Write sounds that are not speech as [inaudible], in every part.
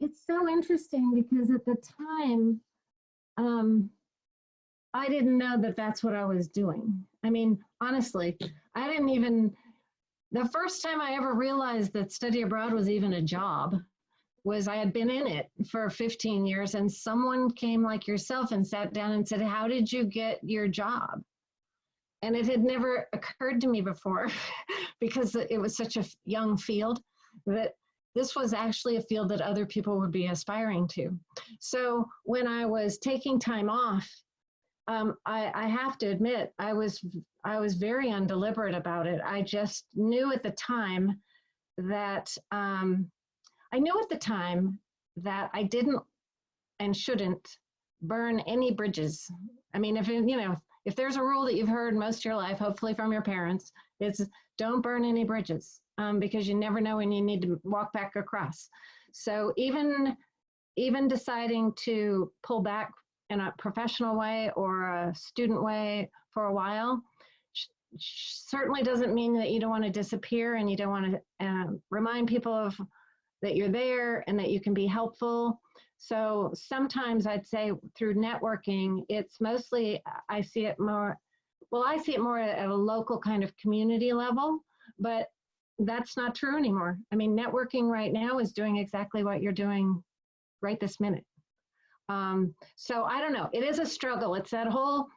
it's so interesting because at the time, um, I didn't know that that's what I was doing. I mean, honestly, I didn't even, the first time I ever realized that study abroad was even a job was I had been in it for 15 years and someone came like yourself and sat down and said, how did you get your job? And it had never occurred to me before [laughs] because it was such a young field that this was actually a field that other people would be aspiring to. So when I was taking time off, um, I, I have to admit, I was I was very undeliberate about it. I just knew at the time that um, I knew at the time that I didn't and shouldn't burn any bridges. I mean, if you know, if there's a rule that you've heard most of your life, hopefully from your parents, it's don't burn any bridges um, because you never know when you need to walk back across. So even even deciding to pull back in a professional way or a student way for a while certainly doesn't mean that you don't want to disappear and you don't want to um, remind people of that you're there and that you can be helpful. So sometimes I'd say through networking, it's mostly, I see it more, well, I see it more at a local kind of community level, but that's not true anymore. I mean, networking right now is doing exactly what you're doing right this minute. Um, so I don't know. It is a struggle. It's that whole,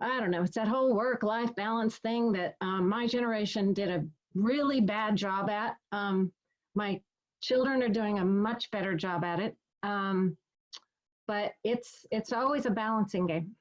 I don't know, it's that whole work life balance thing that um, my generation did a really bad job at. Um, my children are doing a much better job at it. Um, but it's it's always a balancing game.